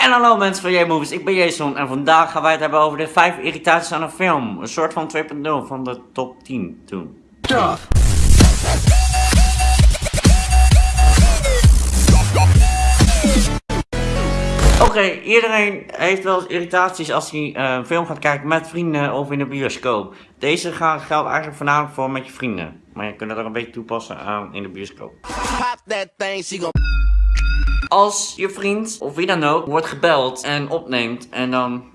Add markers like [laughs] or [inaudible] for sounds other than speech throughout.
En hallo mensen van J-Movies, ik ben Jason en vandaag gaan wij het hebben over de 5 irritaties aan een film. Een soort van 2.0 van de top 10 toen. Oké, iedereen heeft wel eens irritaties als hij eh, een film gaat kijken met vrienden of in een bioscoop. Deze gaan, geldt eigenlijk voornamelijk voor met je vrienden. Maar je kunt het er een beetje toepassen aan in de bioscoop. Pop that thing, she Als je vriend of wie dan ook wordt gebeld en opneemt en dan...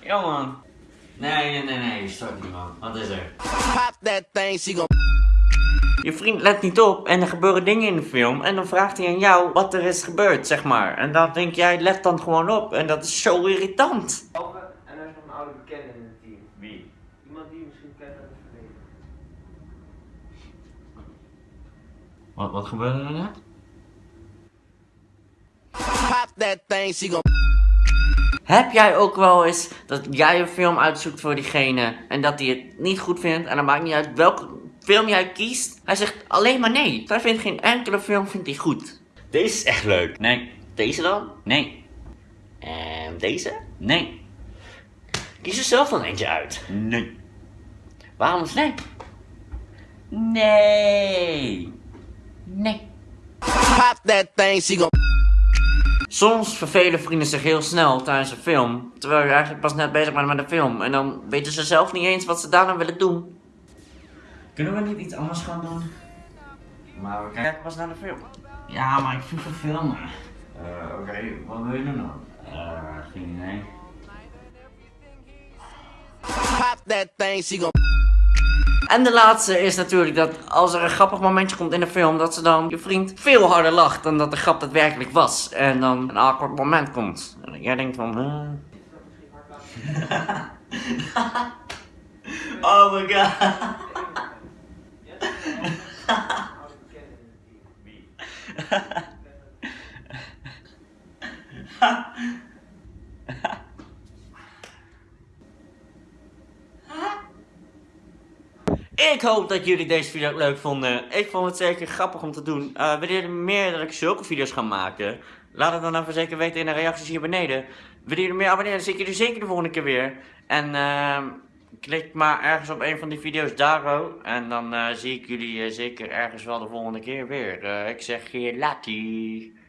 Jongen. Nee, nee, nee, nee, start niet man. Wat is er? pop that thing, she gon' Je vriend let niet op en er gebeuren dingen in de film en dan vraagt hij aan jou wat er is gebeurd, zeg maar. En dan denk jij, let dan gewoon op en dat is zo irritant. En er is nog een oude bekende in het team. Wie? Iemand die je misschien kent uit het verleden. Wat, wat gebeurde er net? pop that thing, she gon' Heb jij ook wel eens dat jij een film uitzoekt voor diegene en dat hij het niet goed vindt en dan maakt niet uit welke film jij kiest? Hij zegt alleen maar nee. Hij vindt geen enkele film vindt hij goed. Deze is echt leuk. Nee. Deze dan? Nee. En deze? Nee. Kies er zelf dan eentje uit. Nee. Waarom is nee? Nee. Nee. That thing, she gon' Soms vervelen vrienden zich heel snel tijdens een film, terwijl je eigenlijk pas net bezig bent met de film. En dan weten ze zelf niet eens wat ze daarna willen doen. Kunnen we niet iets anders gaan doen? Maar we kijken pas naar de film. Ja, maar ik vind het filmen. Eh, oké, wat wil je doen dan? Eh, geen idee. pop that thing, she gon' En de laatste is natuurlijk dat als er een grappig momentje komt in de film, dat ze dan je vriend veel harder lacht dan dat de grap daadwerkelijk was. En dan een awkward moment komt. En jij denkt van, huh? [laughs] oh my god. [laughs] Oude bekende in het team. Ik hoop dat jullie deze video ook leuk vonden. Ik vond het zeker grappig om te doen. Uh, willen jullie meer dat ik zulke video's ga maken? Laat het dan even zeker weten in de reacties hier beneden. Willen jullie meer abonneren? Dan zie ik jullie zeker de volgende keer weer. En ehm, klik maar ergens op een van die video's daar En dan eh, zie ik jullie eh, zeker ergens wel de volgende keer weer. Eh, ik zeg je latie.